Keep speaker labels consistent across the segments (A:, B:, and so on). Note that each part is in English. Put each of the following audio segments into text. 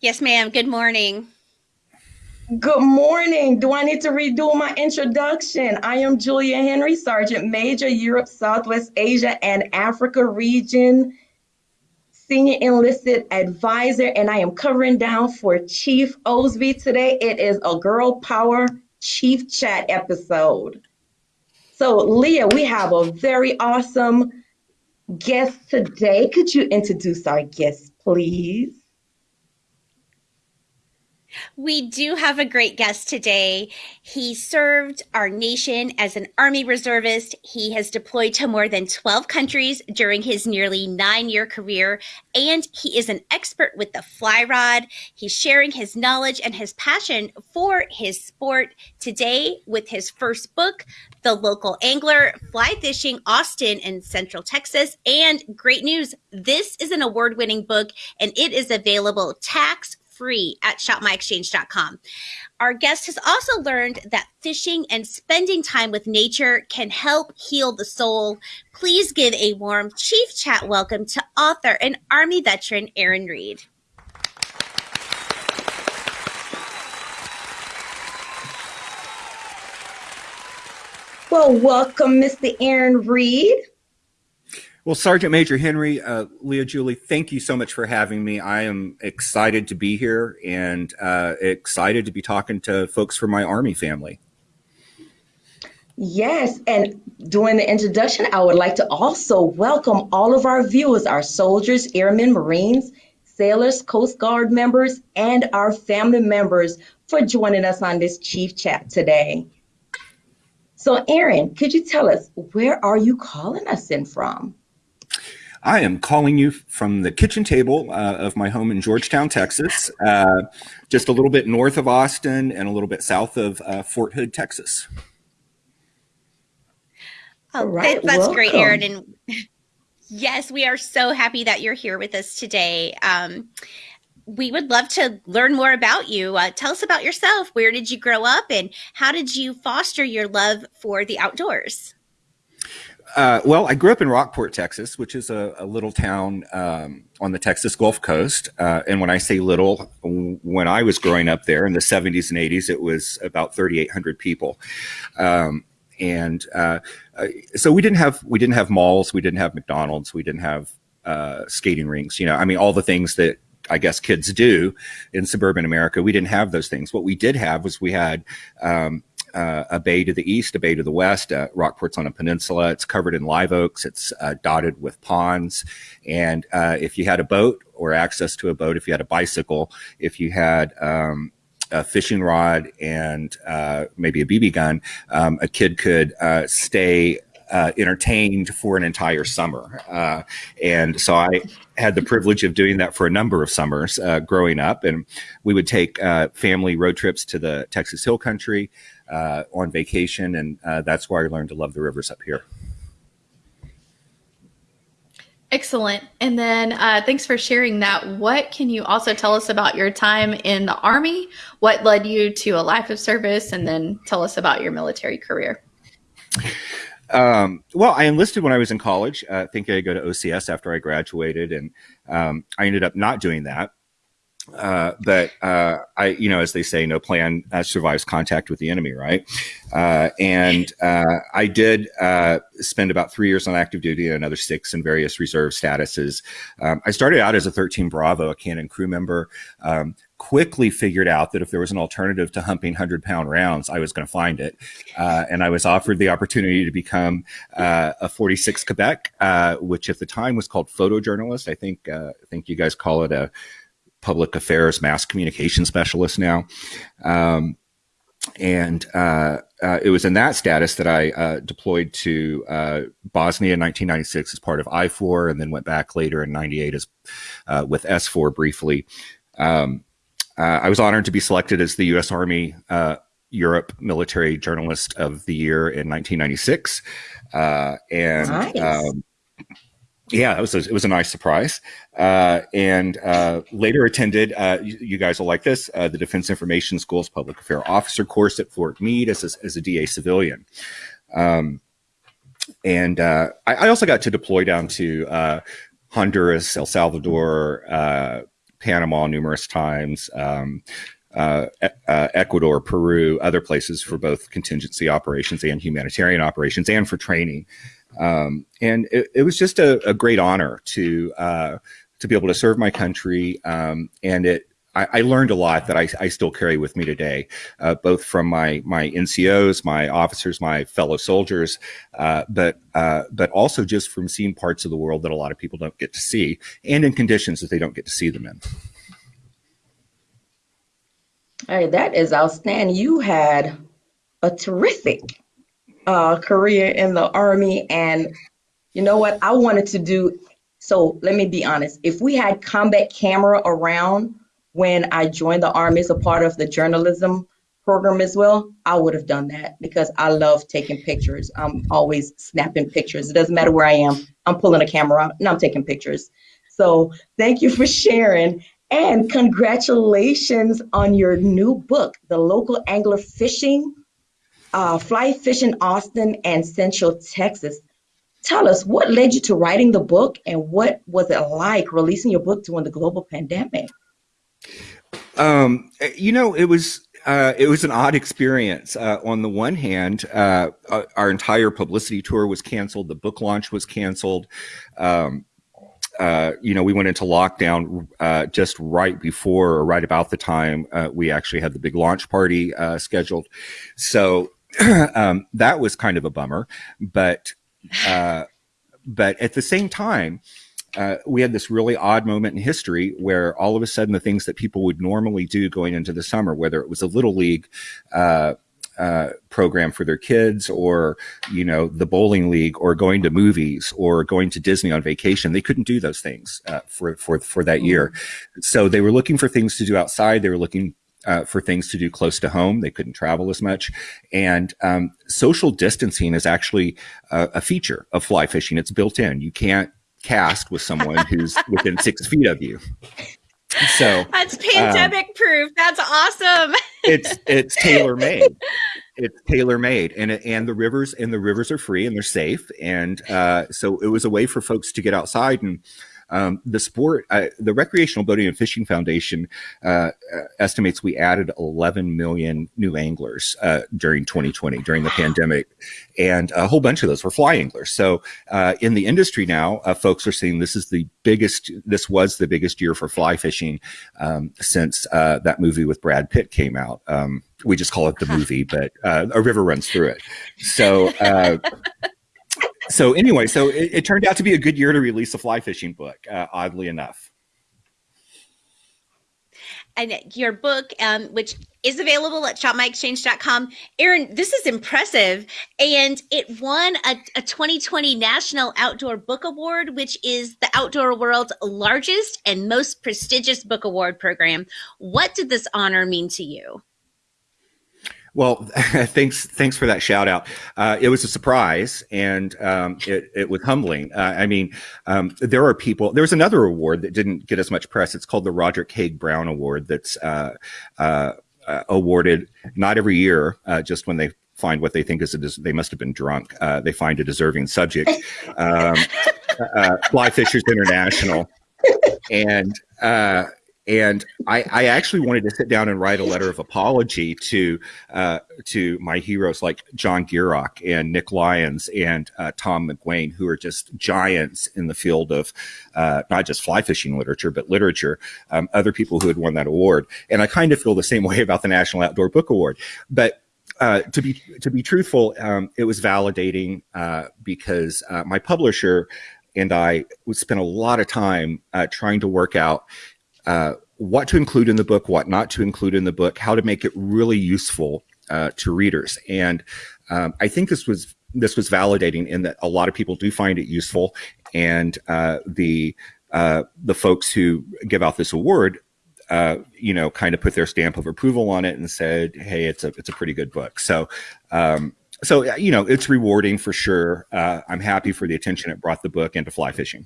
A: Yes, ma'am. Good morning.
B: Good morning. Do I need to redo my introduction? I am Julia Henry, Sergeant Major, Europe, Southwest Asia, and Africa region, Senior Enlisted Advisor, and I am covering down for Chief Osby today. It is a Girl Power Chief Chat episode. So, Leah, we have a very awesome guest today. Could you introduce our guest, please?
A: We do have a great guest today. He served our nation as an Army reservist. He has deployed to more than 12 countries during his nearly nine year career, and he is an expert with the fly rod. He's sharing his knowledge and his passion for his sport today with his first book, The Local Angler Fly Fishing Austin in Central Texas. And great news this is an award winning book, and it is available tax free at shopmyexchange.com. Our guest has also learned that fishing and spending time with nature can help heal the soul. Please give a warm Chief Chat welcome to author and Army veteran Aaron Reed.
B: Well, welcome, Mr. Aaron Reed.
C: Well, Sergeant Major Henry, uh, Leah Julie, thank you so much for having me. I am excited to be here and uh, excited to be talking to folks from my Army family.
B: Yes, and during the introduction, I would like to also welcome all of our viewers, our soldiers, airmen, Marines, sailors, Coast Guard members, and our family members for joining us on this Chief Chat today. So, Aaron, could you tell us where are you calling us in from?
C: I am calling you from the kitchen table uh, of my home in Georgetown, Texas, uh, just a little bit north of Austin and a little bit south of uh, Fort Hood, Texas.
A: Oh, right, that's welcome. great, Aaron. And yes, we are so happy that you're here with us today. Um, we would love to learn more about you. Uh, tell us about yourself. Where did you grow up, and how did you foster your love for the outdoors?
C: Uh, well, I grew up in Rockport, Texas, which is a, a little town um, on the Texas Gulf Coast. Uh, and when I say little, when I was growing up there in the 70s and 80s, it was about 3,800 people. Um, and uh, uh, so we didn't have we didn't have malls, we didn't have McDonald's, we didn't have uh, skating rinks. You know, I mean, all the things that I guess kids do in suburban America. We didn't have those things. What we did have was we had um, uh, a bay to the east, a bay to the west. Uh, Rockport's on a peninsula. It's covered in live oaks. It's uh, dotted with ponds. And uh, if you had a boat or access to a boat, if you had a bicycle, if you had um, a fishing rod and uh, maybe a BB gun, um, a kid could uh, stay uh, entertained for an entire summer. Uh, and so I had the privilege of doing that for a number of summers uh, growing up. And we would take family road trips to the Texas Hill Country uh, on vacation, and uh, that's why I learned to love the rivers up here.
D: Excellent. And then uh, thanks for sharing that. What can you also tell us about your time in the Army? What led you to a life of service? And then tell us about your military career.
C: Um, well, I enlisted when I was in college, uh, thinking I'd go to OCS after I graduated, and um, I ended up not doing that. Uh, but uh, I, you know, as they say, no plan survives contact with the enemy, right? Uh, and uh, I did uh, spend about three years on active duty and another six in various reserve statuses. Um, I started out as a 13 Bravo, a cannon crew member. Quickly figured out that if there was an alternative to humping 100 pound rounds, I was going to find it. and I was offered the opportunity to become a 46 Quebec, which at the time was called photojournalist. I think, I think you guys call it a, public affairs mass communication specialist now. Um, and uh, uh, it was in that status that I uh, deployed to uh, Bosnia in 1996 as part of IFOR, and then went back later in '98 as uh, with SFOR briefly. Um, uh, I was honored to be selected as the U.S. Army Europe Military Journalist of the Year in 1996, and nice. um, yeah, it was a, it was a nice surprise. Uh, and uh, later attended, uh, you, you, guys will like this, uh, the Defense Information School's Public Affairs Officer course at Fort Meade as a, as a DA civilian. Um, and uh, I, I, also got to deploy down to uh, Honduras, El Salvador, Panama numerous times. Um, uh, uh, Ecuador, Peru, other places for both contingency operations and humanitarian operations, and for training. Um, and it, it, was just a, a great honor to uh, to be able to serve my country. Um, and it I, I, learned a lot that I, I, still carry with me today, uh, both from my my NCOs, my officers, my fellow soldiers, uh, but uh, but also just from seeing parts of the world that a lot of people don't get to see, and in conditions that they don't get to see them in.
B: All right, that is outstanding. You had a terrific uh, career in the Army, and you know what? I wanted to do. So let me be honest. If we had combat camera around when I joined the Army as a part of the journalism program as well, I would have done that because I love taking pictures. I'm always snapping pictures. It doesn't matter where I am. I'm pulling a camera out and I'm taking pictures. So thank you for sharing. And congratulations on your new book, The Local Angler Fishing, uh, Fly Fishing Austin and Central Texas. Tell us what led you to writing the book and what was it like releasing your book during the global pandemic?
C: Um, you know, it was uh, it was an odd experience. Uh, on the one hand, uh, our entire publicity tour was canceled. The book launch was canceled. Um, uh, you know, we went into lockdown uh, just right before or right about the time uh, we actually had the big launch party scheduled. So um, that was kind of a bummer, but but at the same time. We had this really odd moment in history where all of a sudden the things that people would normally do going into the summer, whether it was a little league, uh, program for their kids or, you know, the bowling league or going to movies or going to Disney on vacation. They couldn't do those things uh, for, for, for that year. Mm-hmm. So they were looking for things to do outside. They were looking uh, for things to do close to home. They couldn't travel as much. And um, social distancing is actually a feature of fly fishing. It's built in. You can't cast with someone who's within six feet of you. So
A: that's pandemic um, proof. That's awesome.
C: it's it's tailor made. It's tailor made, and and the rivers and the rivers are free and they're safe, and uh, so it was a way for folks to get outside and um, the sport, uh, the Recreational Boating and Fishing Foundation uh, uh estimates we added 11 million new anglers uh, during 2020 during the pandemic, and a whole bunch of those were fly anglers. So uh, in the industry now, uh, folks are saying this is the biggest. This was the biggest year for fly fishing um, since that movie with Brad Pitt came out. Um, we just call it the movie, but a river runs through it. So so anyway, so it, it, turned out to be a good year to release a fly fishing book, uh, oddly enough.
A: And your book, um, which is available at shopmyexchange.com. Aaron, this is impressive. And it won a, a 2020 National Outdoor Book Award, which is the outdoor world's largest and most prestigious book award program. What did this honor mean to you?
C: Well, thanks, thanks for that shout out. Uh, it was a surprise and um, it, it, was humbling. Uh, I mean, um, there are people. There was another award that didn't get as much press. It's called the Roger Haig Brown Award. That's uh, uh, uh awarded not every year, uh, just when they find what they think is a des- they must have been drunk. they find a deserving subject. Um, Fly Fishers International, and and I, I, actually wanted to sit down and write a letter of apology to uh, to my heroes like John Gierach and Nick Lyons and uh, Tom McGuane, who are just giants in the field of uh, not just fly fishing literature, but literature. Um, other people who had won that award, and I kind of feel the same way about the National Outdoor Book Award. But uh, to be to be truthful, um, it was validating uh, because uh, my publisher and I would spend a lot of time trying to work out uh, what to include in the book, what not to include in the book, how to make it really useful uh, to readers. And um, I think this was this was validating in that a lot of people do find it useful, and uh, the uh, the folks who give out this award. Uh, you know, kind of put their stamp of approval on it and said, "Hey, it's a it's a pretty good book." So, um, so you know, it's rewarding for sure. I'm happy for the attention it brought the book into fly fishing.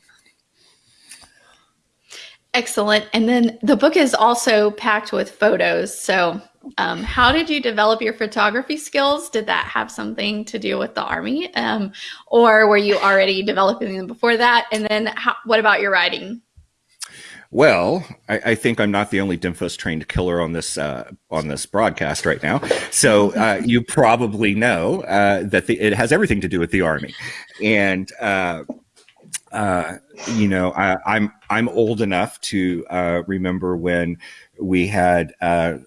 D: Excellent. And then the book is also packed with photos. So, um, how did you develop your photography skills? Did that have something to do with the Army? Um, or were you already developing them before that? And then, how, what about your writing?
C: Well, I, I, think I'm not the only DINFOS trained killer on this uh, on this broadcast right now. So uh, you probably know uh, that the, it has everything to do with the army, and uh, uh, you know I, am I'm, I'm old enough to uh, remember when we had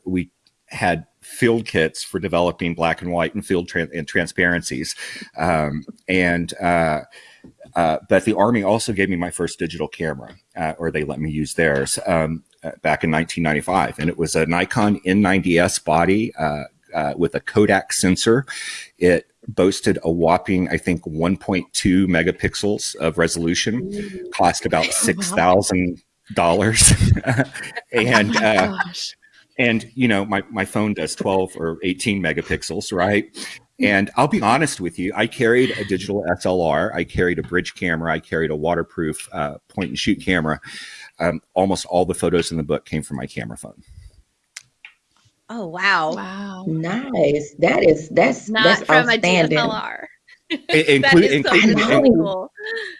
C: we had field kits for developing black and white and field tra- and transparencies, um, and uh, but the Army also gave me my first digital camera, uh, or they let me use theirs um, uh, back in 1995. And it was a Nikon N90S body uh, uh, with a Kodak sensor. It boasted a whopping, I think, 1.2 megapixels of resolution, cost about $6,000. and, oh and you know my, my phone does 12 or 18 megapixels right and I'll be honest with you, I carried a digital SLR, I carried a bridge camera, I carried a waterproof uh, point and shoot camera. Um, almost all the photos in the book came from my camera phone.
A: Oh wow!
D: Wow,
B: nice. That is that's
A: not
B: that's
A: from a DSLR.
C: including, including, cool.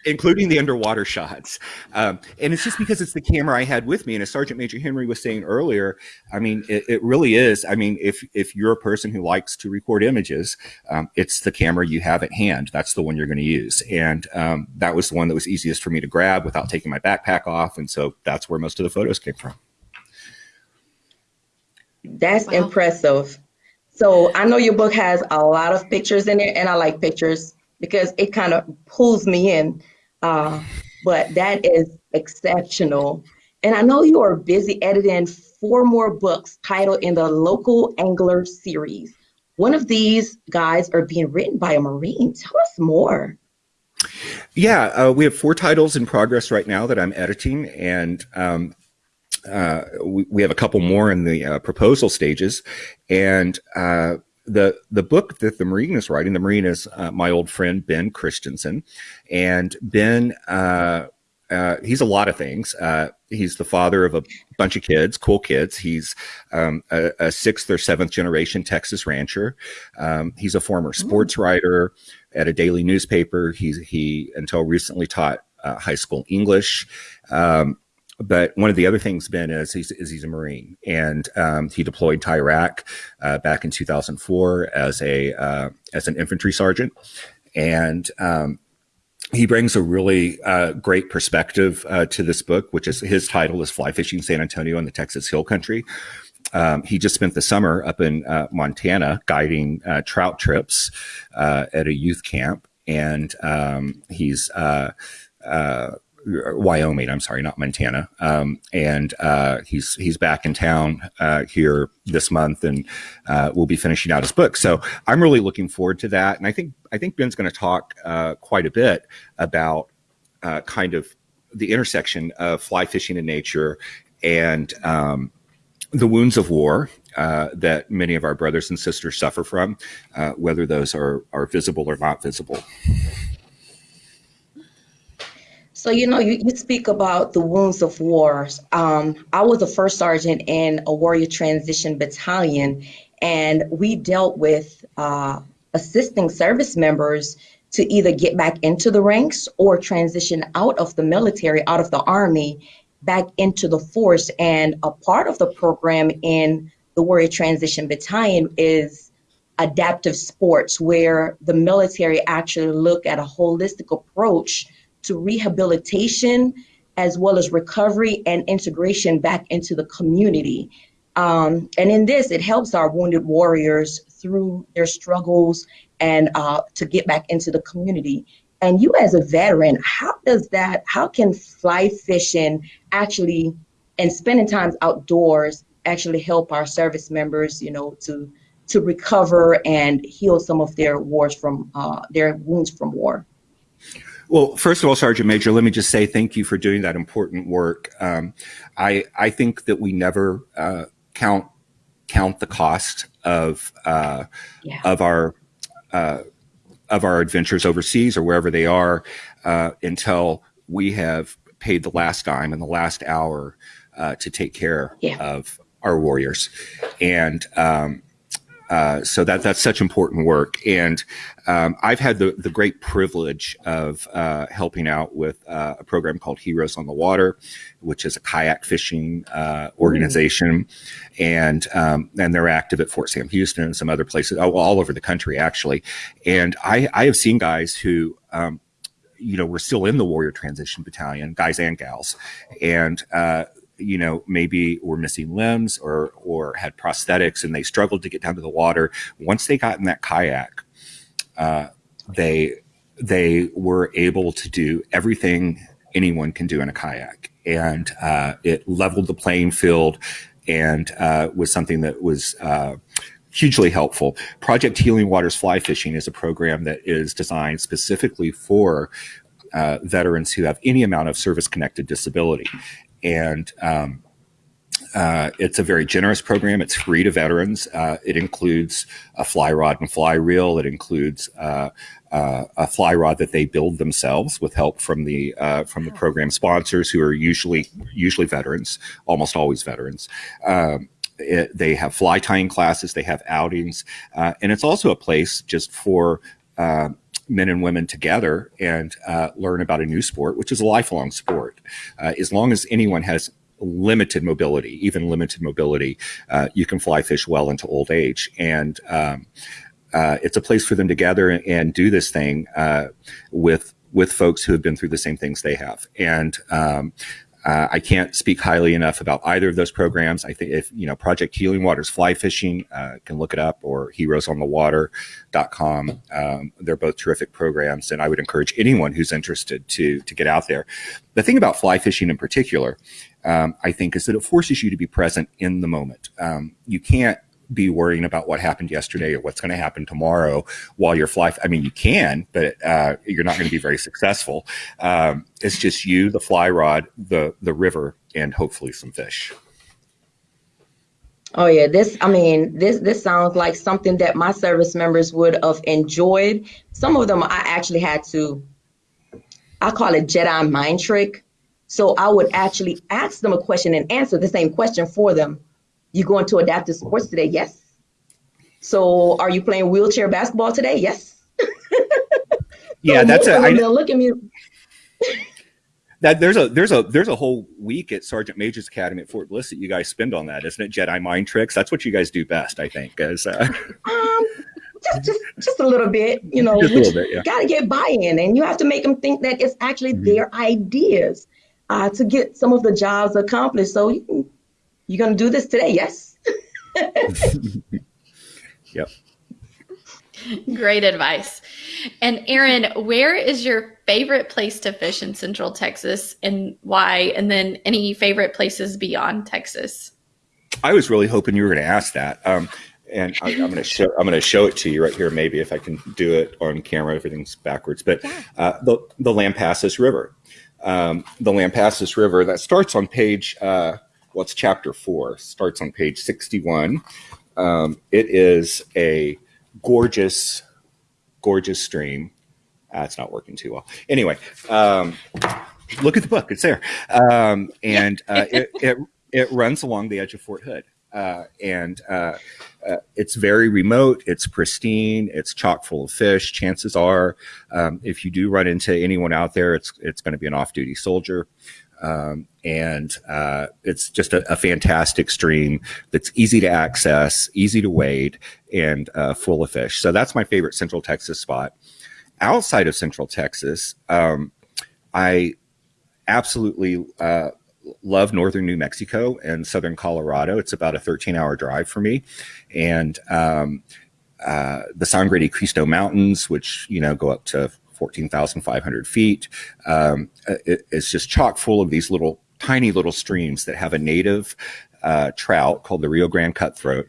C: including the underwater shots. Um, and it's just because it's the camera I had with me. And as Sergeant Major Henry was saying earlier, I mean, it, it really is. I mean, if if you're a person who likes to record images, um, it's the camera you have at hand. That's the one you're going to use. And um, that was the one that was easiest for me to grab without taking my backpack off. And so that's where most of the photos came from.
B: That's wow. impressive. So I know your book has a lot of pictures in it, and I like pictures because it kind of pulls me in. Uh, but that is exceptional. And I know you are busy editing four more books titled in the Local Angler series. One of these guys are being written by a Marine. Tell us more.
C: Yeah, uh, we have four titles in progress right now that I'm editing, and um, uh, we, we, have a couple more in the uh, proposal stages, and uh, the the book that the Marine is writing, the Marine is uh, my old friend Ben Christensen, and Ben. Uh, he's a lot of things. he's the father of a bunch of kids, cool kids. He's um, a, a, sixth or seventh generation Texas rancher. Um, he's a former sports mm. writer at a daily newspaper. He's he until recently taught high school English. Um, but one of the other things, Ben, is he's, is he's a Marine, and um, he deployed to Iraq uh, back in 2004 as a uh, as an infantry sergeant, and um, he brings a really uh, great perspective uh, to this book, which is his title is "Fly Fishing San Antonio in the Texas Hill Country." Um, he just spent the summer up in uh, Montana guiding uh, trout trips at a youth camp, and um, he's Wyoming. I'm sorry, not Montana. Um, and uh, he's he's back in town uh, here this month, and uh, we'll be finishing out his book. So I'm really looking forward to that. And I think I think Ben's going to talk uh, quite a bit about uh, kind of the intersection of fly fishing in nature and um, the wounds of war uh, that many of our brothers and sisters suffer from, whether those are are visible or not visible.
B: So, you know, you, you speak about the wounds of war. Um, I was a first sergeant in a warrior transition battalion, and we dealt with uh, assisting service members to either get back into the ranks or transition out of the military, out of the army, back into the force. And a part of the program in the warrior transition battalion is adaptive sports, where the military actually look at a holistic approach to rehabilitation as well as recovery and integration back into the community. Um, and in this, it helps our wounded warriors through their struggles and uh, to get back into the community. And you, as a veteran, how does that, how can fly fishing actually and spending time outdoors actually help our service members, you know, to to recover and heal some of their wars from uh, their wounds from war?
C: Well, first of all, Sergeant Major, let me just say thank you for doing that important work. Um, I I think that we never uh, count count the cost of uh, yeah. of our uh, of our adventures overseas or wherever they are uh, until we have paid the last dime and the last hour uh, to take care yeah. of our warriors. And um, uh, so that that's such important work, and um, I've had the the great privilege of uh, helping out with uh, a program called Heroes on the Water, which is a kayak fishing uh, organization, mm. and um, and they're active at Fort Sam Houston and some other places, all over the country actually. And I I have seen guys who um, you know, were still in the warrior transition battalion, guys and gals, and uh, you know, maybe were missing limbs or or had prosthetics, and they struggled to get down to the water. Once they got in that kayak, uh, they they were able to do everything anyone can do in a kayak, and uh, it leveled the playing field, and uh, was something that was uh, hugely helpful. Project Healing Waters Fly Fishing is a program that is designed specifically for uh, veterans who have any amount of service connected disability. And um, uh, it's a very generous program. It's free to veterans. Uh, it includes a fly rod and fly reel. It includes uh, uh a fly rod that they build themselves with help from the uh, from the program sponsors, who are usually usually veterans, almost always veterans. Um, it, they have fly tying classes, they have outings, uh, and it's also a place just for uh, men and women together and uh, learn about a new sport, which is a lifelong sport. Uh, as long as anyone has limited mobility, even limited mobility, uh, you can fly fish well into old age. And um, uh, it's a place for them to gather and do this thing with with folks who have been through the same things they have. And um, uh, I can't speak highly enough about either of those programs. I think if, you know, Project Healing Waters Fly Fishing, uh, can look it up or heroesonthewater.com. Um, they're both terrific programs. And I would encourage anyone who's interested to, to get out there. The thing about fly fishing in particular, um, I think is that it forces you to be present in the moment. Um, you can't be worrying about what happened yesterday or what's going to happen tomorrow while you're fly. I mean, you can, but uh, you're not going to be very successful. Um, it's just you, the fly rod, the the river, and hopefully some fish.
B: Oh yeah, this I mean, this this sounds like something that my service members would have enjoyed. Some of them I actually had to I call it Jedi mind trick. So I would actually ask them a question and answer the same question for them you going to adaptive sports today? Yes. So are you playing wheelchair basketball today? Yes.
C: yeah, so that's a. I,
B: look at me.
C: that there's a there's a there's a whole week at Sergeant Major's Academy at Fort Bliss that you guys spend on that, isn't it? Jedi mind tricks. That's what you guys do best, I think. As uh...
B: um, just just just a little bit, you know. Just a little bit, yeah. Got to get buy-in, and you have to make them think that it's actually mm-hmm. their ideas uh, to get some of the jobs accomplished. So you you going to do this today? Yes.
C: yep.
D: Great advice. And Aaron, where is your favorite place to fish in Central Texas and why? And then any favorite places beyond Texas?
C: I was really hoping you were going to ask that. Um, and I, am going to show I'm going to show it to you right here. Maybe if I can do it on camera, everything's backwards. But uh, the the Lampasas River, um, the Lampasas River that starts on page uh, what's chapter four starts on page 61 um, it is a gorgeous gorgeous stream uh, it's not working too well anyway um, look at the book it's there um, and uh, it, it, it runs along the edge of fort hood uh, and uh, uh, it's very remote. It's pristine. It's chock full of fish. Chances are, um, if you do run into anyone out there, it's it's going to be an off-duty soldier. Um, and uh, it's just a, a, fantastic stream that's easy to access, easy to wade, and uh, full of fish. So that's my favorite Central Texas spot. Outside of Central Texas, um, I absolutely uh, love northern New Mexico and southern Colorado. It's about a 13 hour drive for me. And um, uh, the Sangre de Cristo Mountains, which, you know, go up to 14,500 feet. Um, it, it's just chock full of these little tiny little streams that have a native uh, trout called the Rio Grande cutthroat,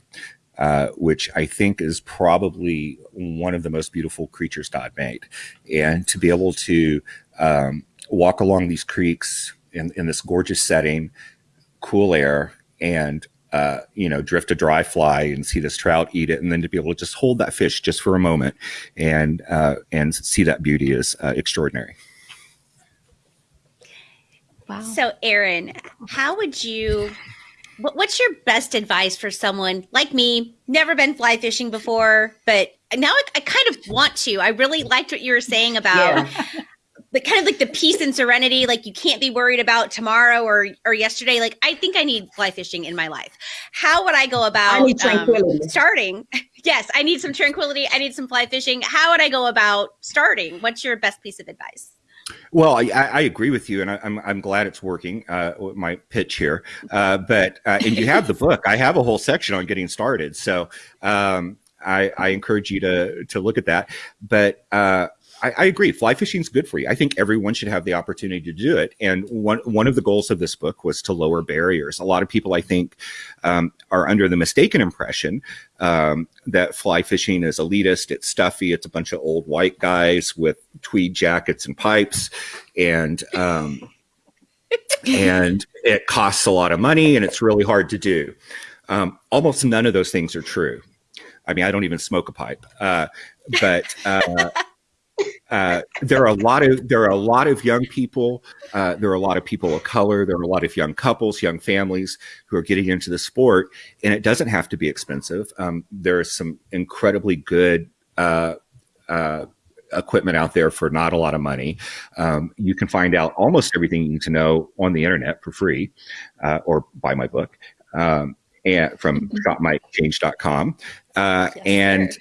C: uh, which I think is probably one of the most beautiful creatures God made. And to be able to um, walk along these creeks in, in this gorgeous setting, cool air, and uh, you know, drift a dry fly and see this trout eat it, and then to be able to just hold that fish just for a moment and uh, and see that beauty is uh, extraordinary.
A: Wow. So, Aaron, how would you what's your best advice for someone like me, never been fly fishing before, but now I, I kind of want to. I really liked what you were saying about yeah. The kind of like the peace and serenity, like you can't be worried about tomorrow or or yesterday. Like I think I need fly fishing in my life. How would I go about um, starting? Yes, I need some tranquility. I need some fly fishing. How would I go about starting? What's your best piece of advice?
C: Well, I, I, agree with you, and I, am I'm, I'm glad it's working. Uh, my pitch here, uh, but uh, and you have the book. I have a whole section on getting started, so um, I, I, encourage you to to look at that. But uh, I, I, agree. Fly fishing is good for you. I think everyone should have the opportunity to do it. And one one of the goals of this book was to lower barriers. A lot of people, I think, um, are under the mistaken impression um, that fly fishing is elitist. It's stuffy. It's a bunch of old white guys with tweed jackets and pipes, and um, and it costs a lot of money, and it's really hard to do. Um, almost none of those things are true. I mean, I don't even smoke a pipe, uh, but. Uh, uh, there are a lot of there are a lot of young people. Uh, there are a lot of people of color. There are a lot of young couples, young families who are getting into the sport, and it doesn't have to be expensive. Um, there is some incredibly good uh, uh, equipment out there for not a lot of money. Um, you can find out almost everything you need to know on the internet for free, uh, or buy my book. Um, and from mm-hmm. shopmyexchange.com. Uh, yes, and,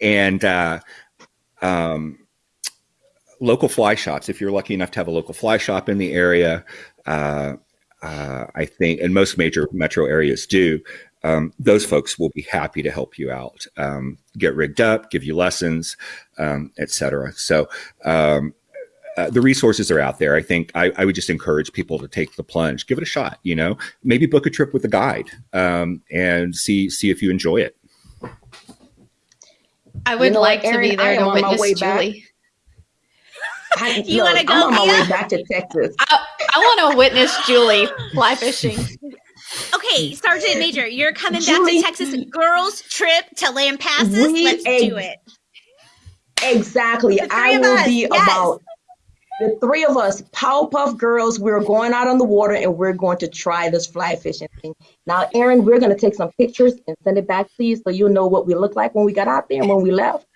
C: and, uh, um, local fly shops, if you're lucky enough to have a local fly shop in the area, uh, uh, I think, and most major metro areas do, um, those folks will be happy to help you out, um, get rigged up, give you lessons, um, etc. So um, uh, the resources are out there. I think I, I, would just encourage people to take the plunge, give it a shot. You know, maybe book a trip with a guide um, and see see if you enjoy it.
D: I would you know like to be there to witness Julie. Back.
B: I, you want to go? I'm on my way back to Texas.
D: I, I want to witness Julie fly fishing.
A: Okay, Sergeant Major, you're coming Julie, back to Texas. Girls trip to Lampasas. Let's do it.
B: Exactly. I will us. be yes. about the three of us, Powerpuff Girls. We're going out on the water and we're going to try this fly fishing thing. Now, Aaron, we're going to take some pictures and send it back to you so you'll know what we look like when we got out there and when we left.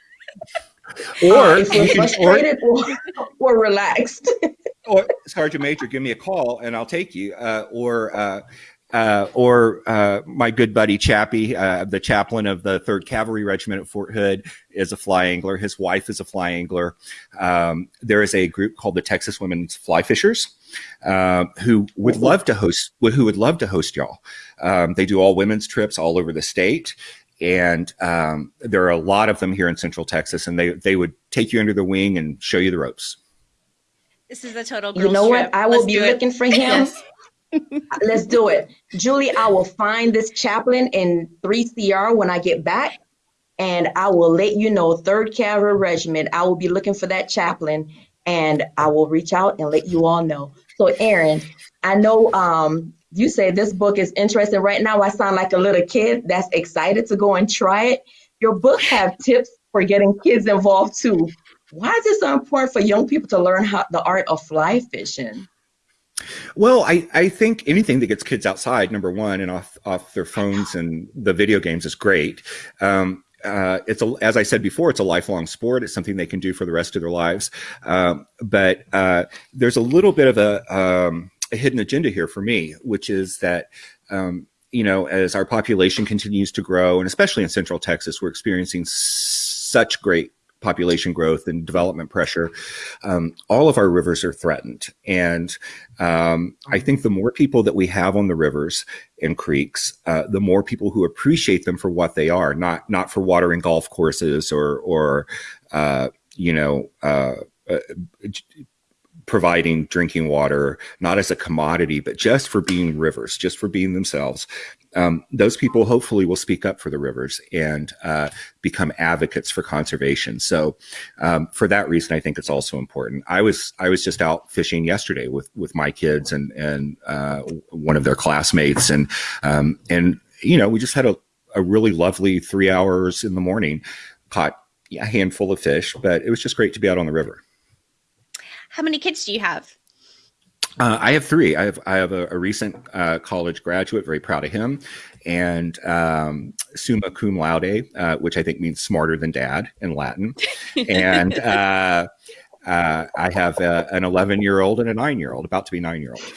C: Or if
B: we're frustrated or, or, relaxed.
C: or Sergeant Major, give me a call and I'll take you. Uh, or uh, uh, or uh, my good buddy Chappie, uh, the chaplain of the Third Cavalry Regiment at Fort Hood, is a fly angler. His wife is a fly angler. Um, there is a group called the Texas Women's Fly Fishers, uh, who would love to host. Who would love to host y'all. Um, they do all women's trips all over the state, and um, there are a lot of them here in Central Texas, and they they would take you under the wing and show you the ropes.
A: This is a total.
B: you know
A: trip.
B: what? I will Let's be looking for him. yes. Let's do it, Julie. I will find this chaplain in three CR when I get back, and I will let you know. Third Cavalry Regiment. I will be looking for that chaplain, and I will reach out and let you all know. So, Aaron, I know um, you say this book is interesting. Right now, I sound like a little kid that's excited to go and try it. Your book have tips for getting kids involved too. Why is it so important for young people to learn how the art of fly fishing?
C: Well, I, I think anything that gets kids outside, number one, and off off their phones and the video games is great. Um, uh, it's a, as I said before, it's a lifelong sport. It's something they can do for the rest of their lives. Um, but uh, there's a little bit of a um, a hidden agenda here for me, which is that, um, you know, as our population continues to grow, and especially in Central Texas, we're experiencing such great population growth and development pressure, um, all of our rivers are threatened. And um, I think the more people that we have on the rivers and creeks, uh, the more people who appreciate them for what they are, not not for watering golf courses or or uh, you know. Uh, uh providing drinking water, not as a commodity, but just for being rivers, just for being themselves. Um, those people hopefully will speak up for the rivers and uh, become advocates for conservation. So, um, for that reason, I think it's also important. I was I was just out fishing yesterday with with my kids and and uh, one of their classmates, and um, and you know we just had a, a really lovely three hours in the morning, caught a handful of fish, but it was just great to be out on the river.
A: How many kids do you have?
C: Uh, I have three. I have I have a, a recent uh, college graduate. Very proud of him, and um, summa cum laude, uh, which I think means smarter than dad in Latin. and uh, uh, I have a, an 11 year old and a nine year old, about to be nine year old.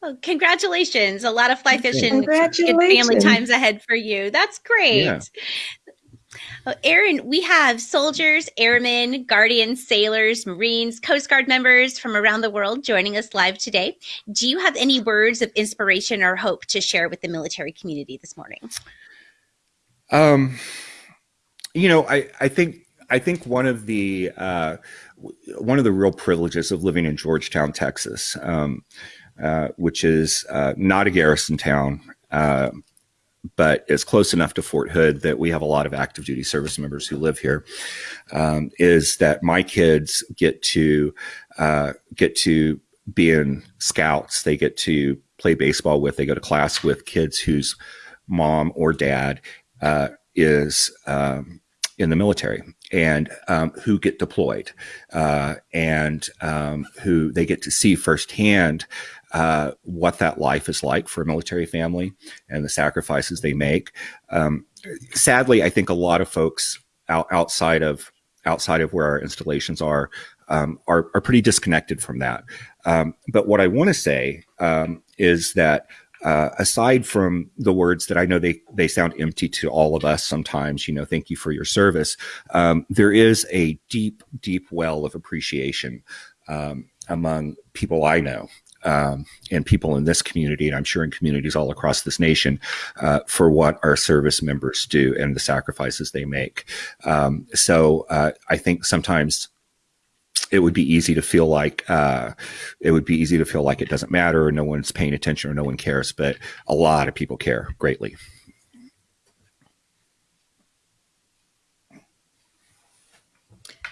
A: Well, congratulations! A lot of fly fishing, good family times ahead for you. That's great.
C: Yeah.
A: Uh, Aaron, we have soldiers, airmen, guardians, sailors, Marines, Coast Guard members from around the world joining us live today. Do you have any words of inspiration or hope to share with the military community this morning?
C: Um, you know, I, I think I think one of the uh, one of the real privileges of living in Georgetown, Texas, um, uh, which is uh, not a garrison town, uh, but it's close enough to Fort Hood that we have a lot of active duty service members who live here. Um, is that my kids get to uh, get to be in scouts? They get to play baseball with. They go to class with kids whose mom or dad uh, is um, in the military and um, who get deployed uh, and um, who they get to see firsthand uh, what that life is like for a military family and the sacrifices they make. Um, sadly, I think a lot of folks out, outside of outside of where our installations are um, are, are pretty disconnected from that. Um, but what I want to say um, is that uh, aside from the words that I know they they sound empty to all of us sometimes, you know, thank you for your service. Um, there is a deep, deep well of appreciation um, among people I know um, and people in this community, and I'm sure in communities all across this nation, uh, for what our service members do and the sacrifices they make. Um, so uh, I think sometimes it would be easy to feel like uh, it would be easy to feel like it doesn't matter or no one's paying attention or no one cares, but a lot of people care greatly.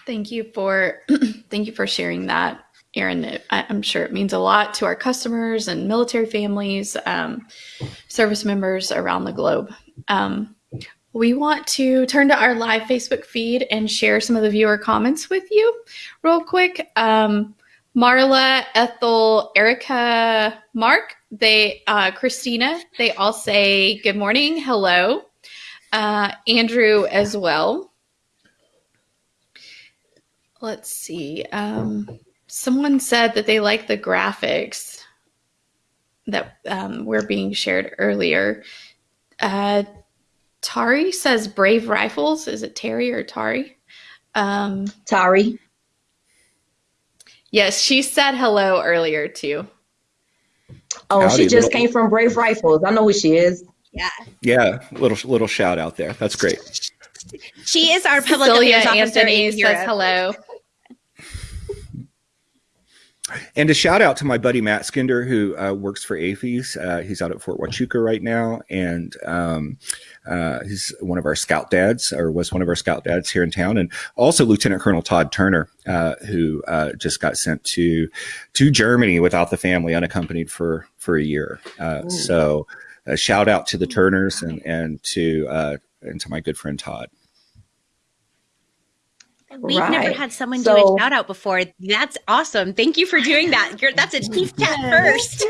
D: Thank you for thank you for sharing that, Aaron. I, I'm sure it means a lot to our customers and military families, um, service members around the globe. Um, we want to turn to our live Facebook feed and share some of the viewer comments with you, real quick. Um, Marla, Ethel, Erica, Mark, they, uh, Christina, they all say good morning, hello. Uh, Andrew as well let's see. Um, someone said that they like the graphics that um, were being shared earlier. Uh, Tari says Brave Rifles. Is it Terry or Tari? Um,
B: Tari.
D: yes, she said hello earlier too.
B: Oh,
C: Howdy,
B: she just
C: little-
B: came from Brave Rifles. I know who she is.
A: Yeah.
C: Yeah, little little shout out there. That's great.
A: She is our public
D: Cecilia
A: affairs officer
D: Anthony
A: in
D: says hello.
C: And a shout out to my buddy Matt Skinder, who uh, works for AAFES. Uh, he's out at Fort Huachuca right now, and um, uh, he's one of our scout dads, or was one of our scout dads here in town, and also Lieutenant Colonel Todd Turner, uh, who uh, just got sent to to Germany without the family, unaccompanied for for a year. Uh, so, a shout out to the Turners and and to uh, and to my good friend Todd.
A: We've never had someone do a shout out before. That's awesome. Thank you for doing that. You're, that's a chief chat first.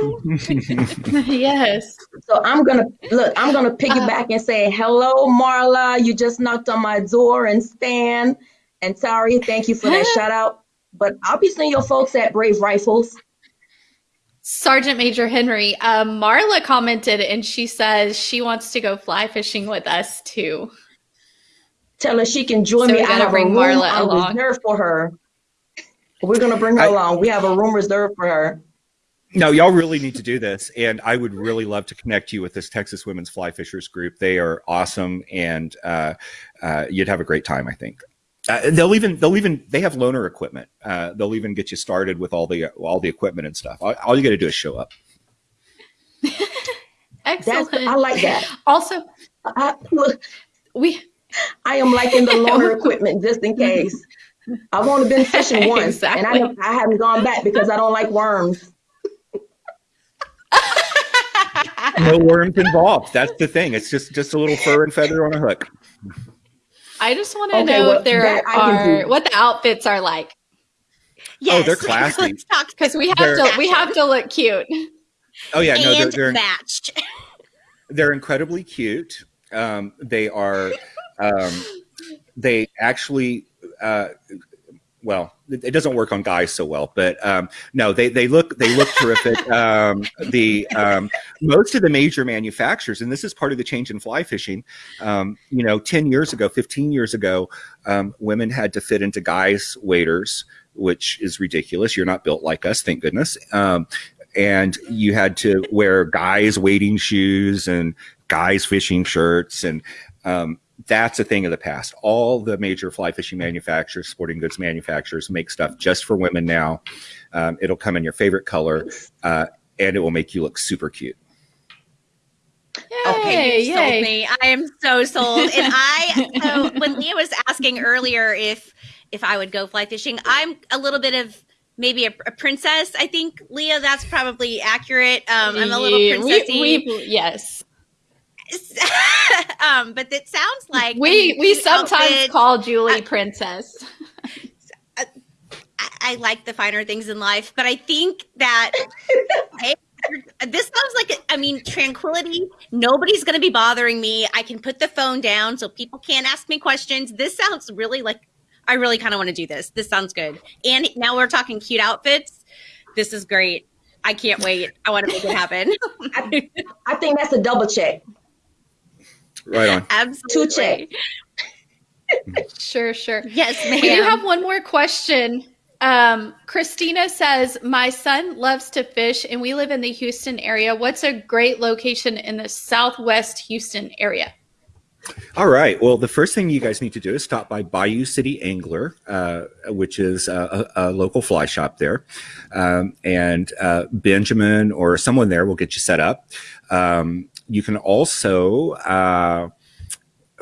D: yes.
B: So I'm gonna look. I'm gonna piggyback and say hello, Marla. You just knocked on my door, and Stan and Tari. Thank you for that shout out. But I'll be seeing your folks at Brave Rifles.
D: Sergeant Major Henry, um, Marla commented and she says she wants to go fly fishing with us too.
B: Tell her she can join
D: So
B: me.
D: we
B: I
D: gotta
B: have a room
D: Marla
B: I
D: along.
B: reserved for her. We're gonna bring her
C: I-
B: along. We have a room reserved for her.
C: No, y'all really need to do this, and I would really love to connect you with this Texas Women's Fly Fishers group. They are awesome, and uh, uh, you'd have a great time. I think uh, they'll even they'll even they have loaner equipment. Uh, they'll even get you started with all the all the equipment and stuff. All, all you got to do is show up.
B: That's
D: Excellent.
B: I like that.
D: Also,
B: I,
D: we
B: I am liking the loaner equipment just in case. I've only been fishing once, and I, I haven't gone back because I don't like worms.
C: No worms involved. That's the thing. It's just just a little fur and feather on a hook.
D: I just want to
B: Okay,
D: know
B: well,
D: if there
B: that I can
D: are what the outfits are like.
A: Yes.
C: Oh, they're classy.
A: Let's talk
D: Because we have
C: They're-
D: to we have to look cute.
C: Oh yeah, no, they're
A: and
C: they're,
A: matched.
C: they're incredibly cute. Um, they are. Um, they actually. Uh, well, it it doesn't work on guys so well, but um, no, they, they look they look terrific. Um, the um, most of the major manufacturers, and this is part of the change in fly fishing. Um, you know, ten years ago, fifteen years ago, um, women had to fit into guys' waders, which is ridiculous. You're not built like us, thank goodness. Um, and you had to wear guys' wading shoes and guys' fishing shirts, and um, that's a thing of the past. All the major fly fishing manufacturers, sporting goods manufacturers, make stuff just for women now. Um, it'll come in your favorite color, uh, and it will make you look super cute.
A: Okay,
D: Yay,
A: you sold
D: yay.
A: me. I am so sold. And I so when Leah was asking earlier if if I would go fly fishing, I'm a little bit of maybe a, a princess. I think Leah, that's probably accurate. Um, I'm a little princessy.
D: We, we, yes,
A: um, but it sounds like
D: we
A: a
D: we sometimes
A: outfit.
D: call Julie princess.
A: I, I like the finer things in life, but I think that hey, this sounds like I mean tranquility. Nobody's going to be bothering me. I can put the phone down so people can't ask me questions. This sounds really like I really kind of want to do this. This sounds good. And now we're talking cute outfits. This is great. I can't wait. I want to make it happen.
B: I, I think that's a double check.
C: Right on.
A: Absolutely.
B: Two check.
D: Sure, sure.
A: Yes, ma'am.
D: We do have one more question. Um, Christina says, My son loves to fish and we live in the Houston area. What's a great location in the southwest Houston area?
C: All right. Well, the first thing you guys need to do is stop by Bayou City Angler, uh, which is a, a, a local fly shop there. Um, and uh, Benjamin or someone there will get you set up. Um, you can also uh,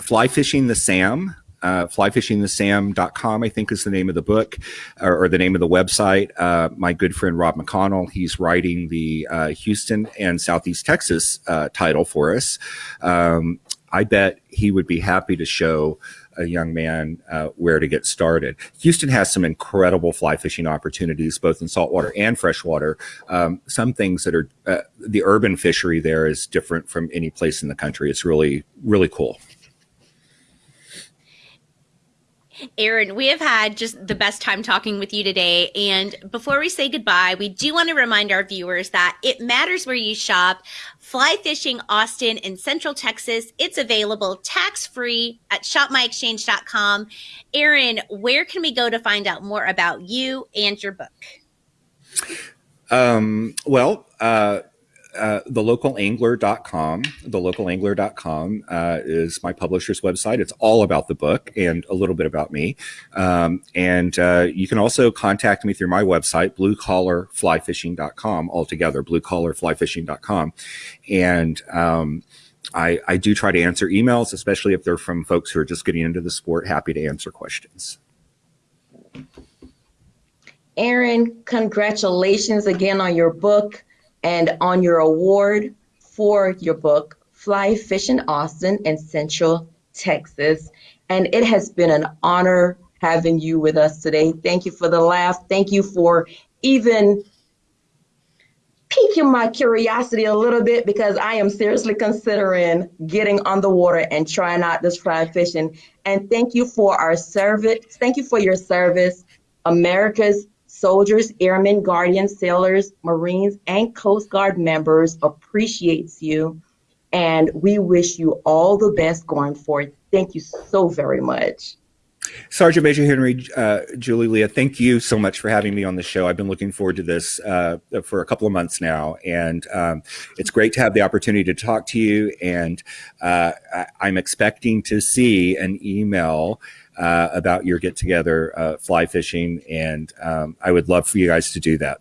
C: fly fishing the Sam. Uh, flyfishingthesam.com, I think is the name of the book or, or the name of the website. Uh, my good friend Rob McConnell, he's writing the uh, Houston and Southeast Texas uh, title for us. Um, I bet he would be happy to show a young man uh, where to get started. Houston has some incredible fly fishing opportunities, both in saltwater and freshwater. Um, some things that are uh, the urban fishery there is different from any place in the country. It's really, really cool.
A: Aaron, we have had just the best time talking with you today. And before we say goodbye, we do want to remind our viewers that it matters where you shop. Fly Fishing Austin in Central Texas. It's available tax free at shopmyexchange.com. Aaron, where can we go to find out more about you and your book?
C: Um, well, uh, uh, thelocalangler.com. Thelocalangler.com uh, is my publisher's website. It's all about the book and a little bit about me. Um, and uh, you can also contact me through my website, bluecollarflyfishing.com, altogether, bluecollarflyfishing.com. And um, I, I do try to answer emails, especially if they're from folks who are just getting into the sport. Happy to answer questions.
B: Aaron, congratulations again on your book and on your award for your book, Fly Fishing Austin in Central Texas. And it has been an honor having you with us today. Thank you for the laugh. Thank you for even piquing my curiosity a little bit because I am seriously considering getting on the water and trying out this fly fishing. And thank you for our service. Thank you for your service, America's soldiers, airmen, guardians, sailors, Marines, and Coast Guard members appreciates you. And we wish you all the best going forward. Thank you so very much.
C: Sergeant Major Henry, uh, Julie Leah, thank you so much for having me on the show. I've been looking forward to this uh, for a couple of months now, and um, it's great to have the opportunity to talk to you. And uh, I- I'm expecting to see an email uh, about your get together uh, fly fishing, and um, I would love for you guys to do that.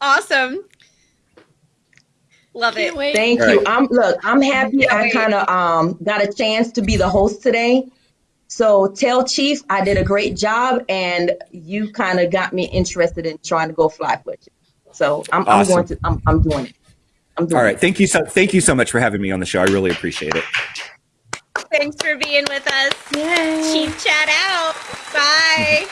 A: Awesome. Love
D: Can't
A: it.
D: wait.
B: Thank
C: All
B: you.
C: right.
B: I'm look, I'm happy I kind of um got a chance to be the host today. So tell Chief I did a great job and you kind of got me interested in trying to go fly fishing. So I'm, I'm going to I'm, I'm doing it. I'm doing
C: All right,
B: it.
C: thank you so thank you so much for having me on the show. I really appreciate it.
A: Thanks for being with us.
D: Yay.
A: Chief chat out. Bye.